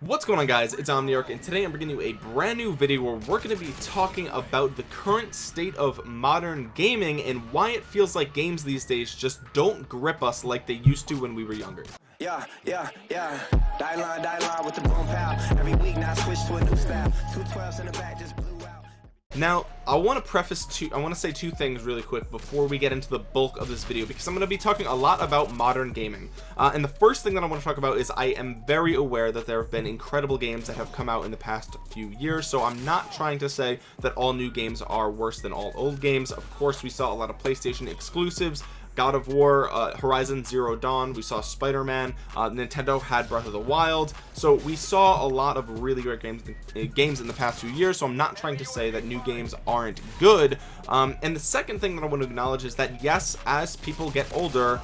What's going on guys, it's Omniarch and today I'm bringing you a brand new video where we're going to be talking about the current state of modern gaming and why it feels like games these days just don't grip us like they used to when we were younger. Yeah, yeah, yeah. Die line, die line with the boom pow. Every week now switch to a new style. Two twelves in the back just. Now, I want to preface two, I want to say two things really quick before we get into the bulk of this video because I'm going to be talking a lot about modern gaming. Uh, and the first thing that I want to talk about is I am very aware that there have been incredible games that have come out in the past few years. So I'm not trying to say that all new games are worse than all old games. Of course, we saw a lot of PlayStation exclusives God of War, uh, Horizon Zero Dawn, we saw Spider-Man, uh, Nintendo had Breath of the Wild, so we saw a lot of really great games uh, games in the past few years. So I'm not trying to say that new games aren't good. Um, and the second thing that I want to acknowledge is that yes, as people get older,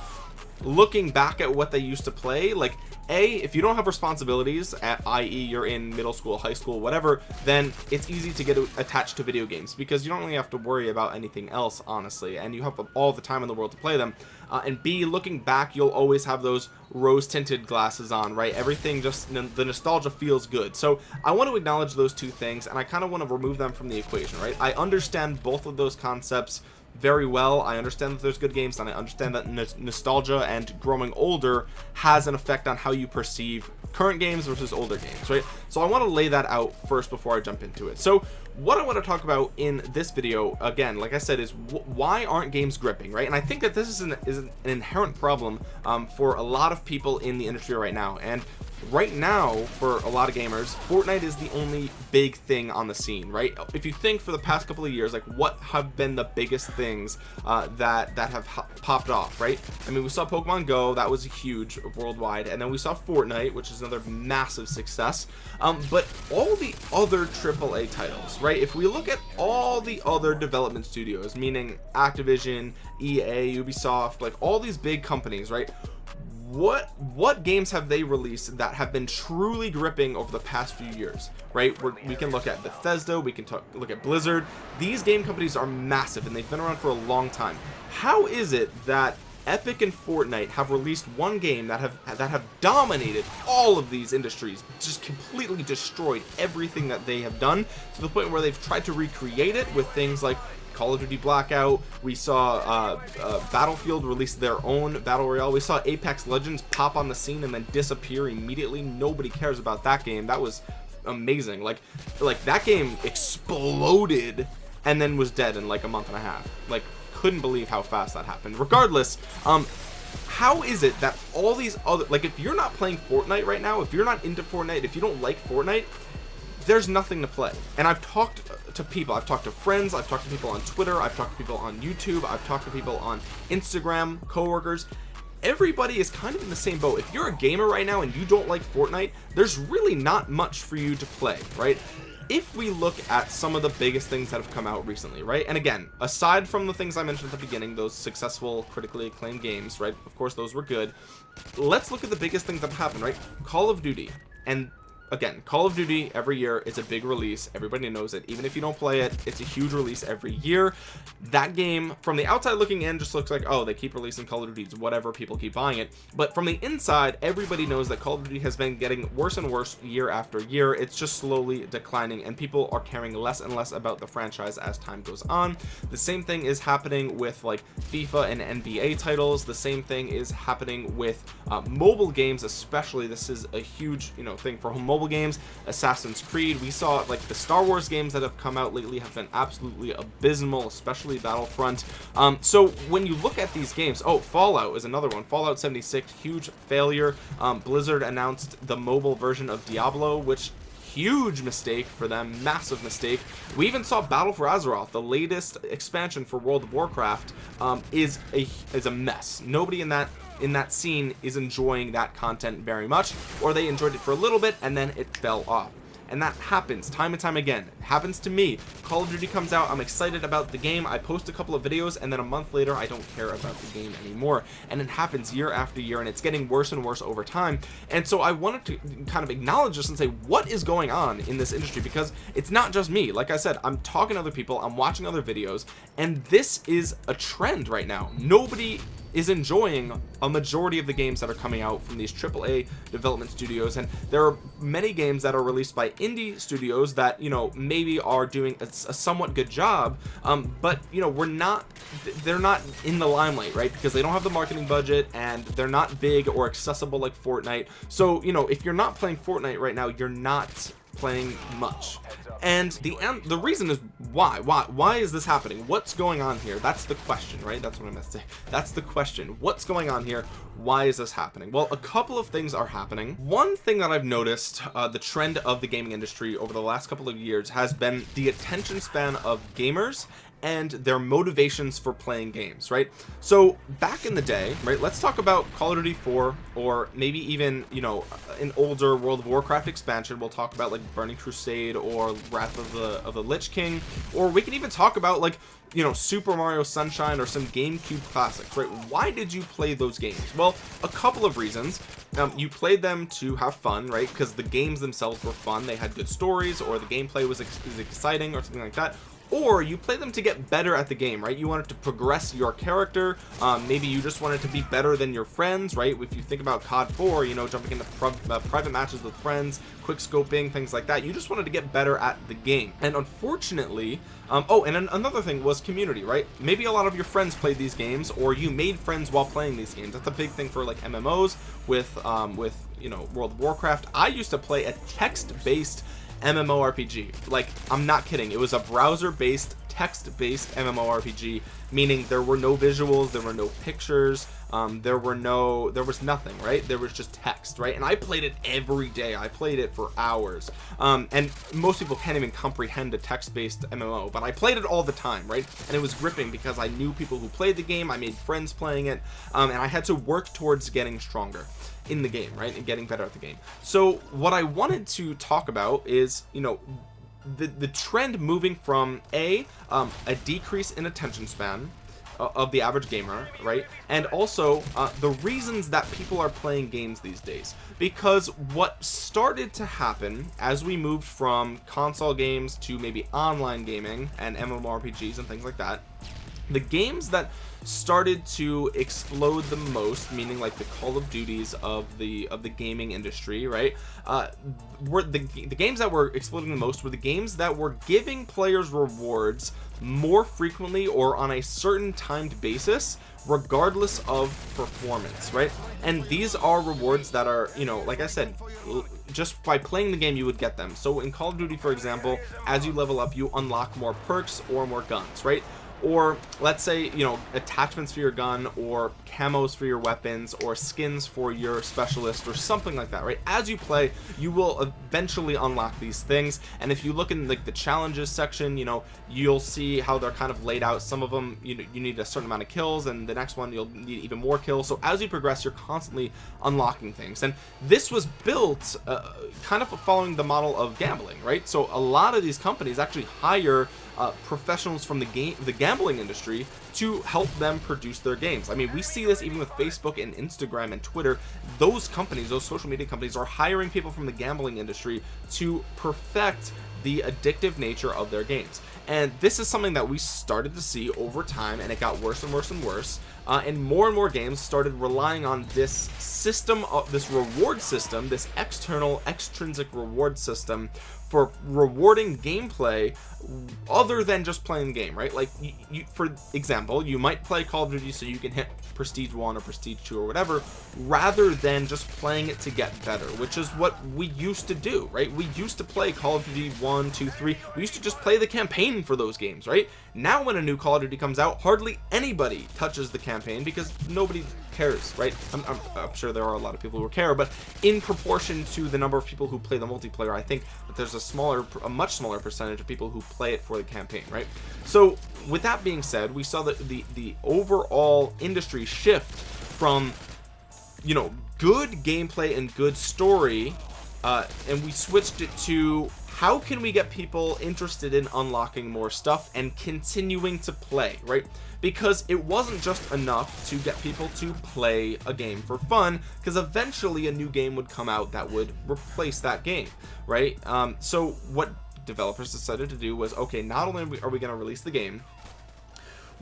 looking back at what they used to play, like a if you don't have responsibilities at i.e you're in middle school high school whatever then it's easy to get attached to video games because you don't really have to worry about anything else honestly and you have all the time in the world to play them. Uh, and b looking back you'll always have those rose tinted glasses on right? Everything just the nostalgia feels good. So I want to acknowledge those two things and I kind of want to remove them from the equation right? I understand both of those concepts very well. I understand that there's good games and I understand that nostalgia and growing older has an effect on how you perceive current games versus older games right? So I want to lay that out first before I jump into it. So what I want to talk about in this video again like I said is why aren't games gripping right? And I think that this is an, is an inherent problem um, for a lot of people in the industry right now. And right now for a lot of gamers Fortnite is the only big thing on the scene right? If you think for the past couple of years like what have been the biggest things uh, that that have popped off right? I mean we saw Pokemon Go that was huge worldwide and then we saw Fortnite which is another massive success. Um, but all the other AAA titles right? If we look at all the other development studios meaning Activision EA Ubisoft like all these big companies right what what games have they released that have been truly gripping over the past few years right? We're, we can look at Bethesda we can talk look at Blizzard. These game companies are massive and they've been around for a long time. How is it that Epic and Fortnite have released one game that have that have dominated all of these industries just completely destroyed everything that they have done to the point where they've tried to recreate it with things like Call of Duty Blackout we saw uh, uh, Battlefield release their own battle royale. We saw Apex Legends pop on the scene and then disappear immediately. Nobody cares about that game. That was amazing. Like like that game exploded and then was dead in like a month and a half. Like couldn't believe how fast that happened. Regardless um how is it that all these other like if you're not playing Fortnite right now if you're not into Fortnite if you don't like Fortnite there's nothing to play. And I've talked to people. I've talked to friends I've talked to people on Twitter I've talked to people on YouTube I've talked to people on Instagram coworkers. Everybody is kind of in the same boat. If you're a gamer right now and you don't like Fortnite there's really not much for you to play right? If we look at some of the biggest things that have come out recently right? And again aside from the things I mentioned at the beginning those successful critically acclaimed games right? Of course those were good. Let's look at the biggest things that have happened right? Call of Duty and again call of duty every year is a big release everybody knows it. Even if you don't play it it's a huge release every year. That game from the outside looking in just looks like oh they keep releasing call of duty whatever people keep buying it. But from the inside everybody knows that call of duty has been getting worse and worse year after year. It's just slowly declining and people are caring less and less about the franchise as time goes on. The same thing is happening with like fifa and nba titles. The same thing is happening with uh, mobile games especially. This is a huge you know thing for mobile mobile games Assassin's Creed. We saw like the Star Wars games that have come out lately have been absolutely abysmal especially Battlefront. Um, so when you look at these games oh Fallout is another one. Fallout 76 huge failure. Um, Blizzard announced the mobile version of Diablo which huge mistake for them massive mistake. We even saw battle for azeroth the latest expansion for world of warcraft um, is a is a mess. Nobody in that in that scene is enjoying that content very much or they enjoyed it for a little bit and then it fell off. And that happens time and time again. It happens to me. Call of duty comes out i'm excited about the game i post a couple of videos and then a month later i don't care about the game anymore. And it happens year after year and it's getting worse and worse over time. And so i wanted to kind of acknowledge this and say what is going on in this industry? Because it's not just me. Like i said i'm talking to other people i'm watching other videos and this is a trend right now. Nobody is enjoying a majority of the games that are coming out from these AAA development studios. And there are many games that are released by indie studios that you know maybe are doing a, a somewhat good job. Um, but you know we're not they're not in the limelight right? Because they don't have the marketing budget and they're not big or accessible like Fortnite. So you know if you're not playing Fortnite right now you're not playing much. And the and the reason is why why why is this happening? What's going on here? That's the question right? That's what i meant to say. That's the question. What's going on here? Why is this happening? Well a couple of things are happening. One thing that i've noticed uh, the trend of the gaming industry over the last couple of years has been the attention span of gamers and their motivations for playing games right? So back in the day right let's talk about call of duty 4 or maybe even you know an older world of warcraft expansion. We'll talk about like burning crusade or wrath of the of the lich king or we can even talk about like you know super mario sunshine or some gamecube classics right? Why did you play those games? Well a couple of reasons. Um, you played them to have fun right? Because the games themselves were fun. They had good stories or the gameplay was, ex was exciting or something like that or you play them to get better at the game right? You wanted to progress your character. Um, maybe you just wanted to be better than your friends right? If you think about COD 4 you know jumping into uh, private matches with friends quick scoping things like that you just wanted to get better at the game. And unfortunately um, oh and an another thing was community right? Maybe a lot of your friends played these games or you made friends while playing these games. That's a big thing for like MMOs with um, with you know World of Warcraft. I used to play a text-based MMORPG. Like, I'm not kidding. It was a browser-based, text-based MMORPG, meaning there were no visuals, there were no pictures, um, there were no, there was nothing, right? There was just text, right? And I played it every day. I played it for hours. Um, and most people can't even comprehend a text-based MMO, but I played it all the time, right? And it was gripping because I knew people who played the game. I made friends playing it, um, and I had to work towards getting stronger in the game right and getting better at the game so what I wanted to talk about is you know the the trend moving from a um, a decrease in attention span uh, of the average gamer right? And also uh, the reasons that people are playing games these days. Because what started to happen as we moved from console games to maybe online gaming and MMORPGs and things like that the games that started to explode the most meaning like the call of duties of the of the gaming industry right? Uh were the, the games that were exploding the most were the games that were giving players rewards more frequently or on a certain timed basis regardless of performance right? And these are rewards that are you know like i said just by playing the game you would get them. So in call of duty for example as you level up you unlock more perks or more guns right or let's say you know attachments for your gun or camos for your weapons or skins for your specialist or something like that right? As you play you will eventually unlock these things. And if you look in like the challenges section you know you'll see how they're kind of laid out. Some of them you know you need a certain amount of kills and the next one you'll need even more kills. So as you progress you're constantly unlocking things. And this was built uh, kind of following the model of gambling right? So a lot of these companies actually hire uh, professionals from the game the gambling industry to help them produce their games. I mean we see this even with Facebook and Instagram and Twitter. Those companies those social media companies are hiring people from the gambling industry to perfect the addictive nature of their games. And this is something that we started to see over time and it got worse and worse and worse uh, and more and more games started relying on this system of this reward system this external extrinsic reward system for rewarding gameplay other than just playing the game right? Like you, you, for example you might play call of duty so you can hit prestige one or prestige two or whatever rather than just playing it to get better which is what we used to do right? We used to play call of duty one two three. We used to just play the campaign for those games right? Now when a new call of duty comes out hardly anybody touches the campaign because nobody cares right? I'm, I'm, I'm, sure there are a lot of people who care but in proportion to the number of people who play the multiplayer I think that there's a smaller a much smaller percentage of people who play it for the campaign right? So with that being said we saw that the the overall industry shift from you know good gameplay and good story uh, and we switched it to how can we get people interested in unlocking more stuff and continuing to play right? Because it wasn't just enough to get people to play a game for fun because eventually a new game would come out that would replace that game right? Um, so what developers decided to do was okay not only are we going to release the game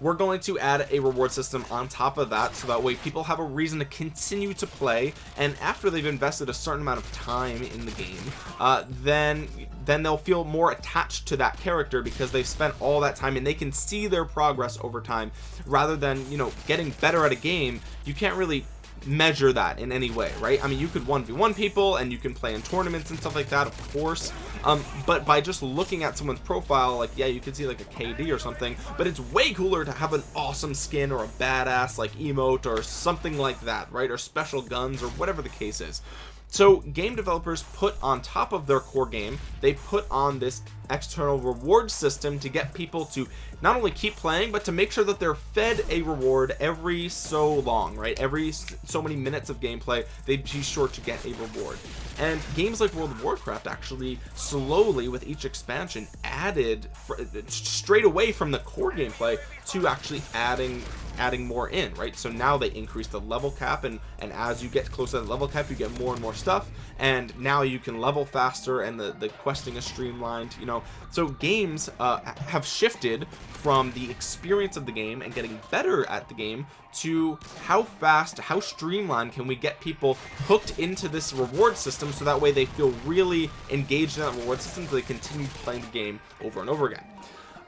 we're going to add a reward system on top of that so that way people have a reason to continue to play and after they've invested a certain amount of time in the game uh, then then they'll feel more attached to that character because they've spent all that time and they can see their progress over time. Rather than you know getting better at a game you can't really measure that in any way right? I mean you could 1v1 people and you can play in tournaments and stuff like that of course. Um but by just looking at someone's profile like yeah you could see like a KD or something but it's way cooler to have an awesome skin or a badass like emote or something like that right? Or special guns or whatever the case is. So game developers put on top of their core game they put on this external reward system to get people to not only keep playing but to make sure that they're fed a reward every so long right? Every so many minutes of gameplay they'd be sure to get a reward. And games like World of Warcraft actually slowly with each expansion added uh, straight away from the core gameplay to actually adding adding more in right? So now they increase the level cap and and as you get closer to the level cap you get more and more stuff. And now you can level faster and the the questing is streamlined you know so games uh, have shifted from the experience of the game and getting better at the game to how fast how streamlined can we get people hooked into this reward system so that way they feel really engaged in that reward system so they continue playing the game over and over again.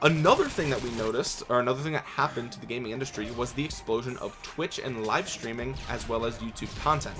Another thing that we noticed or another thing that happened to the gaming industry was the explosion of twitch and live streaming as well as youtube content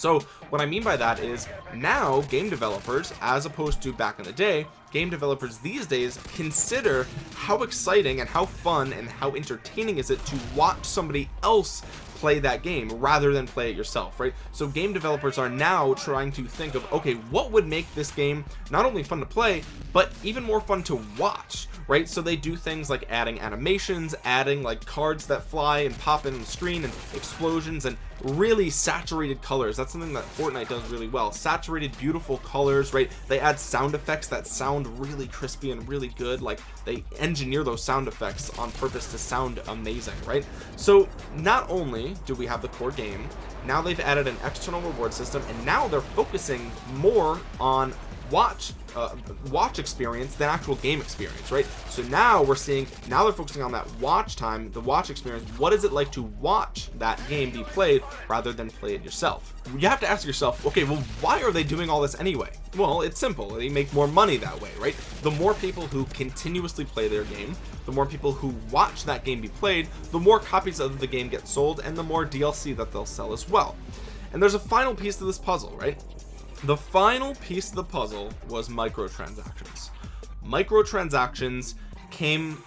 so what I mean by that is now game developers as opposed to back in the day game developers these days consider how exciting and how fun and how entertaining is it to watch somebody else play that game rather than play it yourself right? So game developers are now trying to think of okay what would make this game not only fun to play but even more fun to watch right? So they do things like adding animations adding like cards that fly and pop in the screen and explosions and really saturated colors. That's something that Fortnite does really well. Saturated beautiful colors right? They add sound effects that sound really crispy and really good. Like they engineer those sound effects on purpose to sound amazing right? So not only do we have the core game now they've added an external reward system and now they're focusing more on watch uh, watch experience than actual game experience right? So now we're seeing now they're focusing on that watch time the watch experience. What is it like to watch that game be played rather than play it yourself? You have to ask yourself okay well why are they doing all this anyway? Well it's simple. They make more money that way right? The more people who continuously play their game the more people who watch that game be played the more copies of the game get sold and the more DLC that they'll sell as well. And there's a final piece to this puzzle right the final piece of the puzzle was microtransactions. Microtransactions came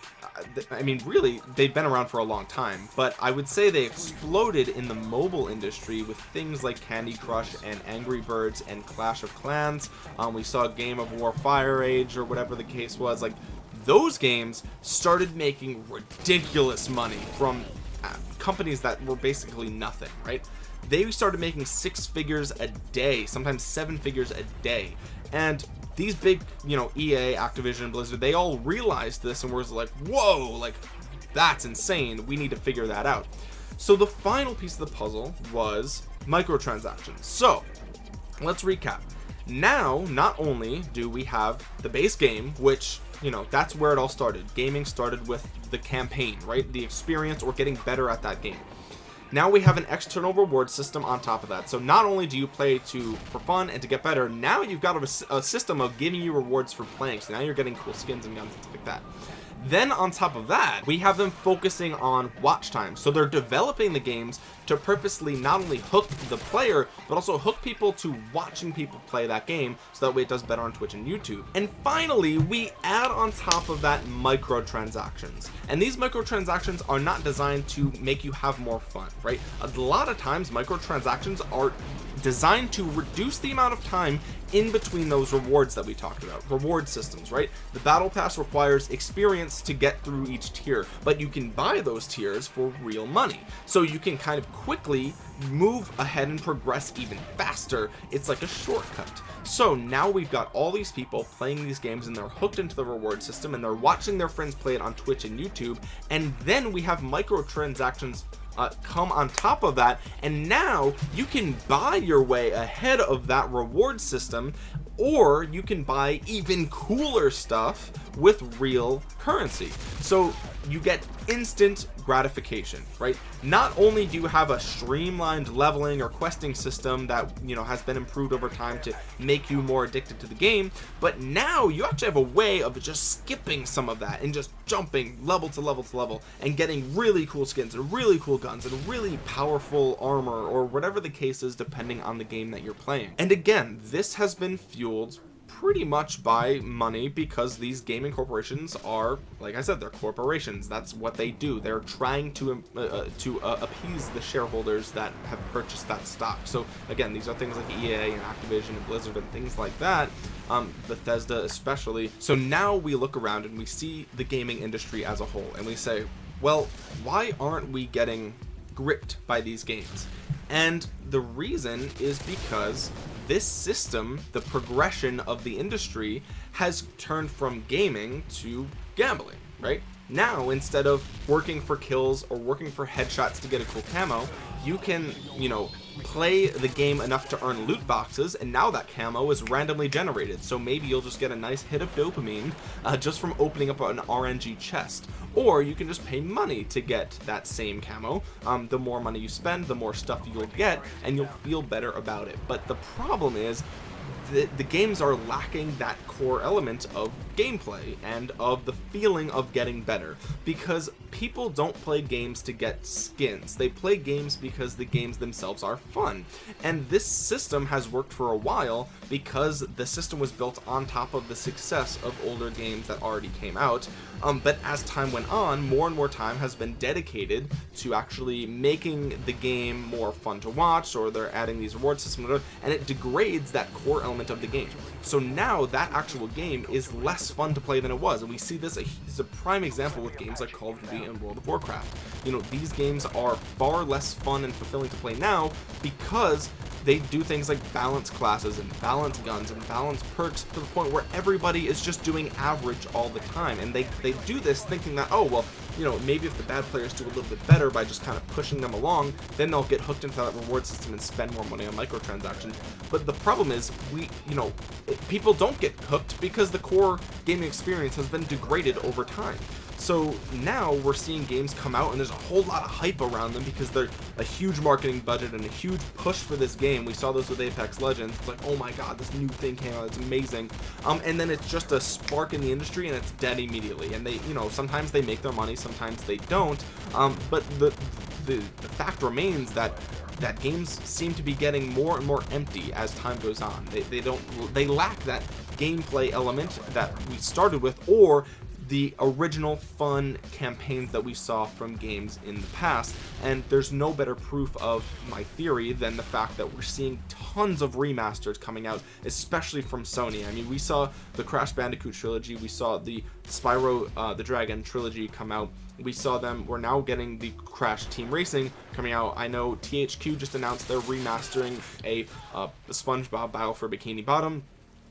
I mean really they've been around for a long time but I would say they exploded in the mobile industry with things like Candy Crush and Angry Birds and Clash of Clans. Um, we saw Game of War Fire Age or whatever the case was. Like those games started making ridiculous money from uh, companies that were basically nothing right they started making six figures a day sometimes seven figures a day. And these big you know EA Activision Blizzard they all realized this and was like whoa like that's insane. We need to figure that out. So the final piece of the puzzle was microtransactions. So let's recap. Now not only do we have the base game which you know that's where it all started. Gaming started with the campaign right? The experience or getting better at that game now we have an external reward system on top of that. So not only do you play to for fun and to get better now you've got a, a system of giving you rewards for playing. So now you're getting cool skins and guns and stuff like that then on top of that we have them focusing on watch time. So they're developing the games to purposely not only hook the player but also hook people to watching people play that game so that way it does better on Twitch and YouTube. And finally we add on top of that microtransactions. And these microtransactions are not designed to make you have more fun right? A lot of times microtransactions are designed to reduce the amount of time in between those rewards that we talked about. Reward systems right? The battle pass requires experience to get through each tier but you can buy those tiers for real money. So you can kind of quickly move ahead and progress even faster. It's like a shortcut. So now we've got all these people playing these games and they're hooked into the reward system and they're watching their friends play it on Twitch and YouTube. And then we have microtransactions uh, come on top of that and now you can buy your way ahead of that reward system or you can buy even cooler stuff with real currency. So you get instant gratification right? Not only do you have a streamlined leveling or questing system that you know has been improved over time to make you more addicted to the game but now you actually have a way of just skipping some of that and just jumping level to level to level and getting really cool skins and really cool guns and really powerful armor or whatever the case is depending on the game that you're playing. And again this has been fueled pretty much by money because these gaming corporations are like I said they're corporations. That's what they do. They're trying to uh, uh, to uh, appease the shareholders that have purchased that stock. So again these are things like EA and Activision and Blizzard and things like that um, Bethesda especially. So now we look around and we see the gaming industry as a whole and we say well why aren't we getting gripped by these games? And the reason is because this system the progression of the industry has turned from gaming to gambling right? Now instead of working for kills or working for headshots to get a cool camo you can you know play the game enough to earn loot boxes and now that camo is randomly generated. So maybe you'll just get a nice hit of dopamine uh, just from opening up an RNG chest. Or you can just pay money to get that same camo. Um, the more money you spend the more stuff you'll get and you'll feel better about it. But the problem is the, the games are lacking that core element of gameplay and of the feeling of getting better. Because people don't play games to get skins. They play games because the games themselves are fun. And this system has worked for a while because the system was built on top of the success of older games that already came out. Um, but as time went on more and more time has been dedicated to actually making the game more fun to watch or they're adding these reward systems and it degrades that core element of the game. So now that actual game is less fun to play than it was. And we see this as a prime example with games like Call of Duty and World of Warcraft. You know these games are far less fun and fulfilling to play now because they do things like balance classes and balance guns and balance perks to the point where everybody is just doing average all the time. And they they do this thinking that oh well you know maybe if the bad players do a little bit better by just kind of pushing them along then they'll get hooked into that reward system and spend more money on microtransactions. But the problem is we you know people don't get hooked because the core gaming experience has been degraded over time so now we're seeing games come out and there's a whole lot of hype around them because they're a huge marketing budget and a huge push for this game. We saw this with apex legends. It's like oh my god this new thing came out. It's amazing. Um and then it's just a spark in the industry and it's dead immediately. And they you know sometimes they make their money sometimes they don't. Um but the the, the fact remains that that games seem to be getting more and more empty as time goes on. They, they don't they lack that gameplay element that we started with or the original fun campaigns that we saw from games in the past and there's no better proof of my theory than the fact that we're seeing tons of remasters coming out especially from Sony. I mean we saw the Crash Bandicoot trilogy we saw the Spyro uh, the Dragon trilogy come out we saw them we're now getting the crash team racing coming out. I know thq just announced they're remastering a, uh, spongebob battle for bikini bottom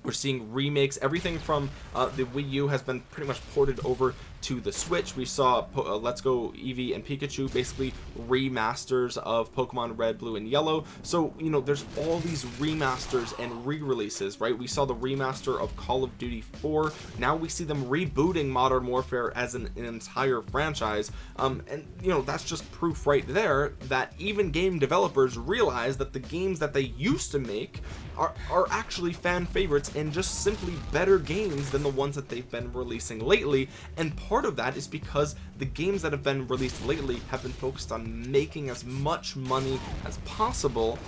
we're seeing remakes. Everything from uh, the Wii U has been pretty much ported over to the Switch we saw uh, Let's Go Eevee and Pikachu basically remasters of Pokemon Red Blue and Yellow. So you know there's all these remasters and re-releases right? We saw the remaster of Call of Duty 4 now we see them rebooting Modern Warfare as an, an entire franchise. Um, and you know that's just proof right there that even game developers realize that the games that they used to make are, are actually fan favorites and just simply better games than the ones that they've been releasing lately. And part of that is because the games that have been released lately have been focused on making as much money as possible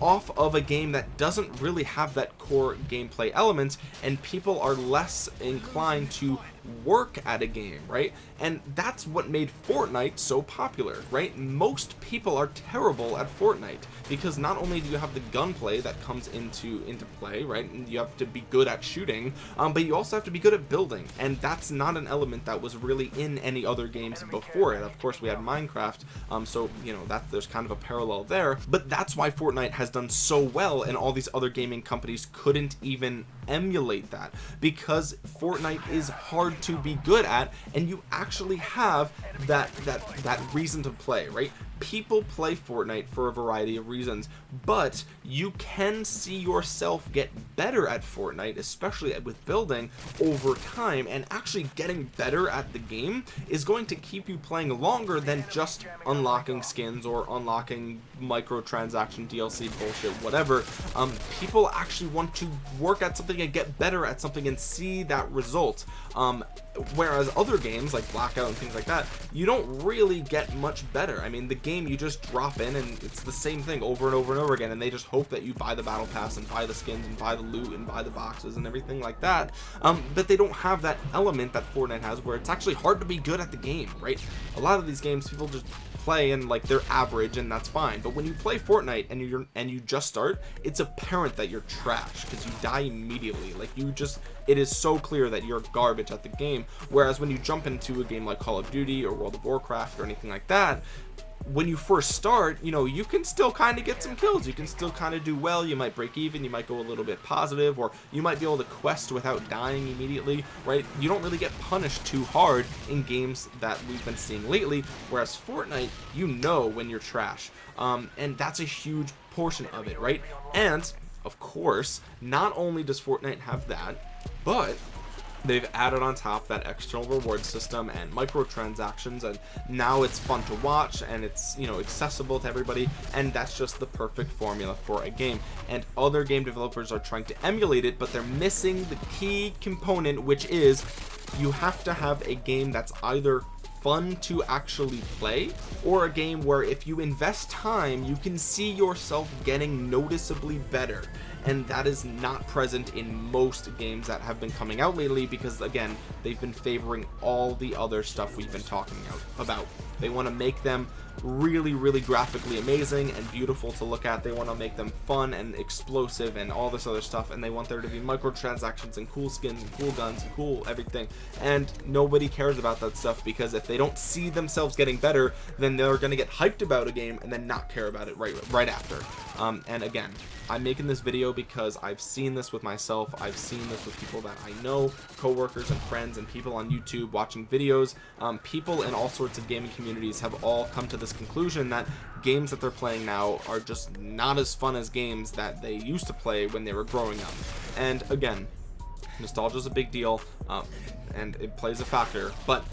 off of a game that doesn't really have that core gameplay element and people are less inclined to work at a game right? And that's what made Fortnite so popular right? Most people are terrible at Fortnite because not only do you have the gunplay that comes into into play right? And you have to be good at shooting um, but you also have to be good at building. And that's not an element that was really in any other games before it. of course we had Minecraft um, so you know that there's kind of a parallel there. But that's why Fortnite has done so well and all these other gaming companies couldn't even emulate that because Fortnite is hard to be good at and you actually have that that that reason to play right people play Fortnite for a variety of reasons but you can see yourself get better at Fortnite especially with building over time and actually getting better at the game is going to keep you playing longer than just unlocking skins or unlocking microtransaction DLC bullshit whatever. Um, people actually want to work at something and get better at something and see that result. Um, whereas other games like blackout and things like that you don't really get much better. I mean the game you just drop in and it's the same thing over and over and over again and they just hope that you buy the battle pass and buy the skins and buy the loot and buy the boxes and everything like that. Um, but they don't have that element that fortnite has where it's actually hard to be good at the game right? A lot of these games people just play and like they're average and that's fine. But when you play Fortnite and you're and you just start it's apparent that you're trash because you die immediately. Like you just it is so clear that you're garbage at the game. Whereas when you jump into a game like Call of Duty or World of Warcraft or anything like that when you first start you know you can still kind of get some kills. You can still kind of do well. You might break even. You might go a little bit positive or you might be able to quest without dying immediately right? You don't really get punished too hard in games that we've been seeing lately whereas Fortnite you know when you're trash. Um, and that's a huge portion of it right? And of course not only does Fortnite have that but they've added on top that external reward system and microtransactions and now it's fun to watch and it's you know accessible to everybody and that's just the perfect formula for a game. And other game developers are trying to emulate it but they're missing the key component which is you have to have a game that's either fun to actually play or a game where if you invest time you can see yourself getting noticeably better and that is not present in most games that have been coming out lately because again they've been favoring all the other stuff we've been talking about. They want to make them really really graphically amazing and beautiful to look at. They want to make them fun and explosive and all this other stuff and they want there to be microtransactions and cool skins and cool guns and cool everything. And nobody cares about that stuff because if they don't see themselves getting better then they're going to get hyped about a game and then not care about it right right after. Um, and again I'm making this video because I've seen this with myself I've seen this with people that I know coworkers and friends and people on YouTube watching videos. Um, people in all sorts of gaming communities have all come to this conclusion that games that they're playing now are just not as fun as games that they used to play when they were growing up. And again nostalgia is a big deal um, and it plays a factor but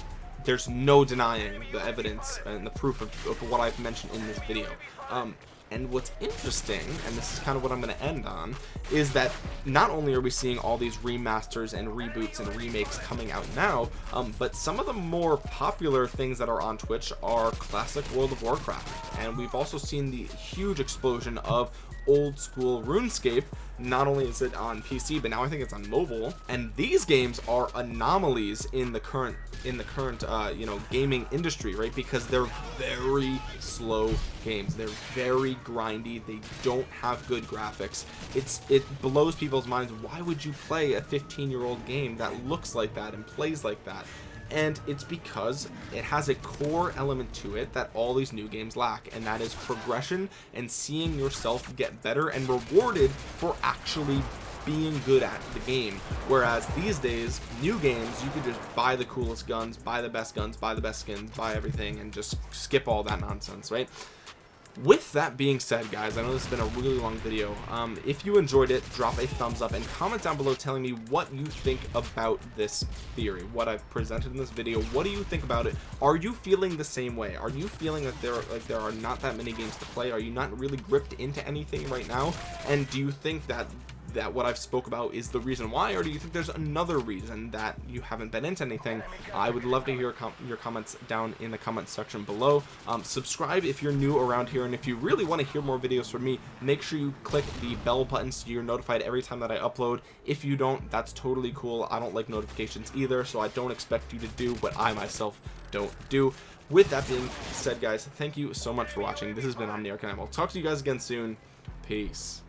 there's no denying the evidence and the proof of, of what I've mentioned in this video. Um, and what's interesting and this is kind of what I'm going to end on is that not only are we seeing all these remasters and reboots and remakes coming out now um, but some of the more popular things that are on Twitch are classic World of Warcraft. And we've also seen the huge explosion of old school RuneScape. Not only is it on PC but now I think it's on mobile. And these games are anomalies in the current in the current uh, you know gaming industry right? Because they're very slow games. They're very grindy. They don't have good graphics. It's it blows people's minds. Why would you play a 15 year old game that looks like that and plays like that and it's because it has a core element to it that all these new games lack and that is progression and seeing yourself get better and rewarded for actually being good at the game. Whereas these days new games you could just buy the coolest guns buy the best guns buy the best skins buy everything and just skip all that nonsense right with that being said guys i know this has been a really long video. Um, if you enjoyed it drop a thumbs up and comment down below telling me what you think about this theory what i've presented in this video. What do you think about it? Are you feeling the same way? Are you feeling that there like there are not that many games to play? Are you not really gripped into anything right now? And do you think that that what I've spoke about is the reason why or do you think there's another reason that you haven't been into anything? I would love to hear com your comments down in the comments section below. Um, subscribe if you're new around here and if you really want to hear more videos from me make sure you click the bell button so you're notified every time that I upload. If you don't that's totally cool. I don't like notifications either so I don't expect you to do what I myself don't do. With that being said guys thank you so much for watching. This has been Omniarch and I will talk to you guys again soon. Peace